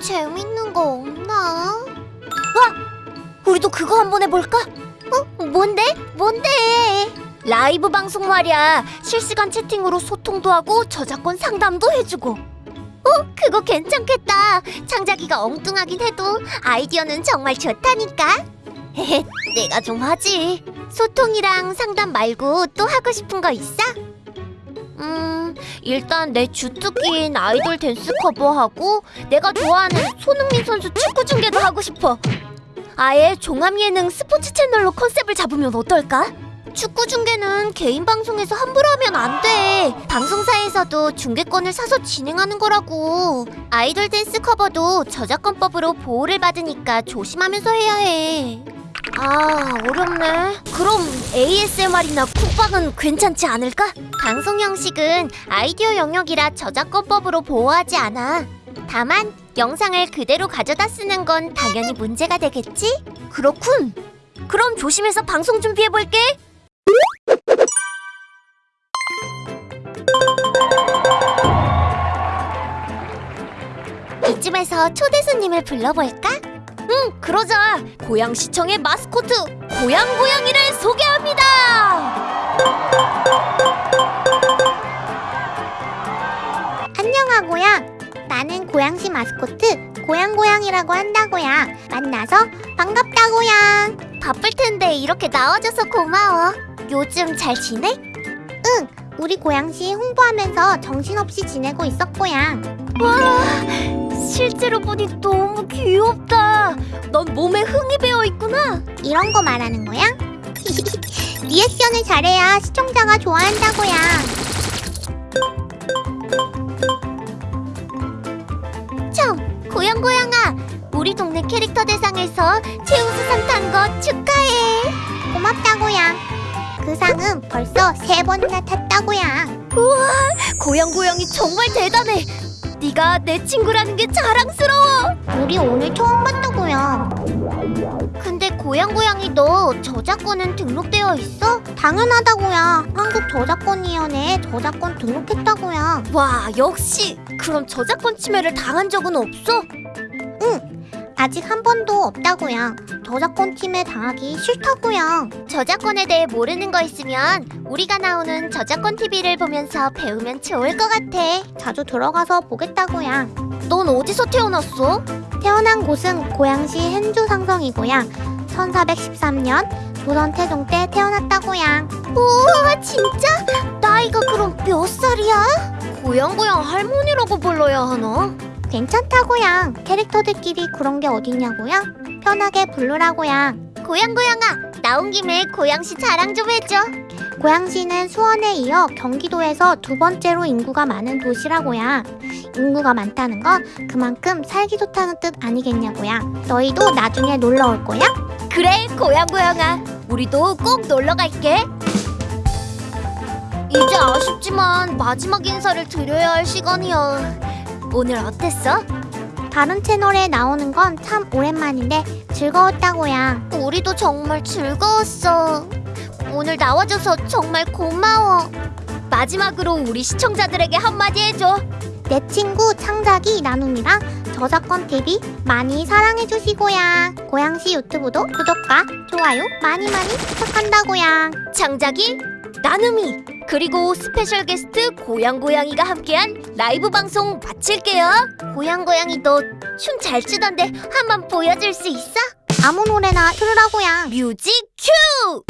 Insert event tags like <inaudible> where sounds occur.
재밌는 거 없나? 와! 우리도 그거 한번 해볼까? 어? 뭔데? 뭔데? 라이브 방송 말이야. 실시간 채팅으로 소통도 하고 저작권 상담도 해주고. 어? 그거 괜찮겠다. 창작이가 엉뚱하긴 해도 아이디어는 정말 좋다니까. 헤헤, <laughs> 내가 좀 하지. 소통이랑 상담 말고 또 하고 싶은 거 있어? 음, 일단 내 주특기인 아이돌 댄스 cover하고 내가 좋아하는 손흥민 선수 축구 중계도 하고 싶어. 아예 종합 예능 스포츠 채널로 컨셉을 잡으면 어떨까? 축구 중계는 개인 방송에서 함부로 하면 안 돼. 방송사에서도 중계권을 사서 진행하는 거라고. 아이돌 댄스 cover도 저작권법으로 보호를 받으니까 조심하면서 해야 해. 아, 어렵네. 그럼 ASMR이나 쿡방은 괜찮지 않을까? 방송 형식은 아이디어 영역이라 저작권법으로 보호하지 않아. 다만 영상을 그대로 가져다 쓰는 건 당연히 문제가 되겠지? 그렇군. 그럼 조심해서 방송 준비해 볼게. 이쯤에서 초대 손님을 불러볼까? 응, 그러자. 고양시청의 마스코트 고양고양이를 소개합니다. 안녕하고요. 나는 고양시 마스코트 고양고양이라고 한다고요. 만나서 반갑다고요. 바쁠 텐데 이렇게 나와줘서 고마워. 요즘 잘 지내? 우리 고양시 홍보하면서 정신없이 지내고 있었고요. 와, 실제로 보니 너무 귀엽다. 넌 몸에 흥이 배어 있구나. 이런 거 말하는 거야? <laughs> 리액션을 잘해야 시청자가 좋아한다고요. 참, 고양고양아. 우리 동네 캐릭터 대상에서 최우수상 탄 거 축하해. 고맙다고요. 그 상은 벌써 세 번이나 탔다고요. 고양고양이 정말 대단해. 네가 내 친구라는 게 자랑스러워. 우리 오늘 처음 봤다고요. 근데 고양고양이 너 저작권은 등록되어 있어? 당연하다고요. 한국 저작권위원회에 저작권 등록했다고요. 와, 역시. 그럼 저작권 침해를 당한 적은 없어? 아직 한 번도 없다고요. 저작권 팀에 당하기 싫다고요. 저작권에 대해 모르는 거 있으면 우리가 나오는 저작권 TV를 보면서 배우면 좋을 것 같아. 자주 들어가서 보겠다고요. 넌 어디서 태어났어? 태어난 곳은 고양시 hen주 상성이고요. 1413년 조선 태종 때 태어났다고요. 우와, 진짜? 나이가 그럼 몇 살이야? 고양고양 할머니라고 불러야 하나? 괜찮다고요. 캐릭터들끼리 그런 게 어딨냐고요? 편하게 부르라고요. 고양고양아, 나온 김에 고양시 자랑 좀 해줘. 고양시는 수원에 이어 경기도에서 두 번째로 인구가 많은 도시라고요. 인구가 많다는 건 그만큼 살기 좋다는 뜻 아니겠냐고요. 너희도 나중에 놀러 올 거야? 그래, 고양고양아. 우리도 꼭 놀러 갈게. 이제 아쉽지만 마지막 인사를 드려야 할 시간이야. 오늘 어땠어? 다른 채널에 나오는 건 참 오랜만인데 즐거웠다고요. 우리도 정말 즐거웠어. 오늘 나와줘서 정말 고마워. 마지막으로 우리 시청자들에게 한마디 해줘. 내 친구 창작이 나눔이랑 저작권 TV 많이 사랑해 주시고요. 고양시 유튜브도 구독과 좋아요 많이 많이 부탁한다고요. 창작이, 나눔이, 그리고 special guest 고양고양이가 함께한 라이브 방송 마칠게요. 고양고양이 너 춤 잘 추던데 한번 보여줄 수 있어? 아무 노래나 틀으라고요. music 큐!